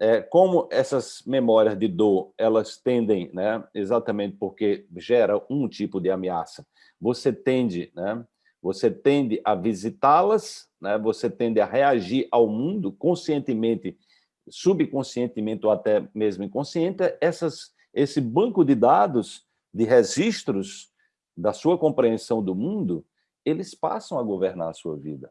é, como essas memórias de dor, elas tendem, né, exatamente porque gera um tipo de ameaça, você tende, né, você tende a visitá-las, né, você tende a reagir ao mundo conscientemente, subconscientemente ou até mesmo inconsciente, essas, esse banco de dados, de registros da sua compreensão do mundo, eles passam a governar a sua vida.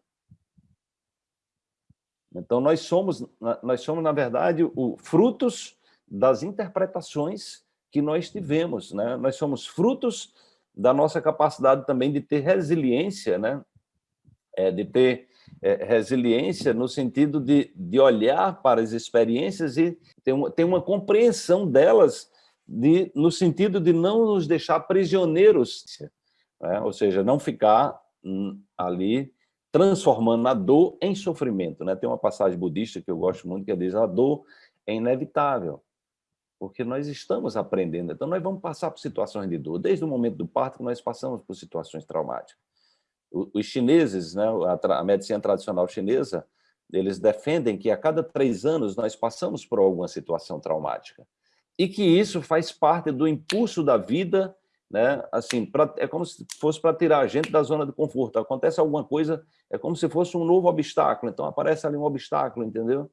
Então, nós somos, nós somos na verdade, o, frutos das interpretações que nós tivemos. Né? Nós somos frutos da nossa capacidade também de ter resiliência, né? É, de ter é, resiliência no sentido de, de olhar para as experiências e ter uma, ter uma compreensão delas de, no sentido de não nos deixar prisioneiros, né? ou seja, não ficar hum, ali transformando a dor em sofrimento. Né? Tem uma passagem budista que eu gosto muito que diz a dor é inevitável, porque nós estamos aprendendo. Então, nós vamos passar por situações de dor. Desde o momento do parto, nós passamos por situações traumáticas. Os chineses, né, a medicina tradicional chinesa, eles defendem que a cada três anos nós passamos por alguma situação traumática e que isso faz parte do impulso da vida né? Assim, pra, é como se fosse para tirar a gente da zona de conforto. Acontece alguma coisa, é como se fosse um novo obstáculo. Então aparece ali um obstáculo, entendeu?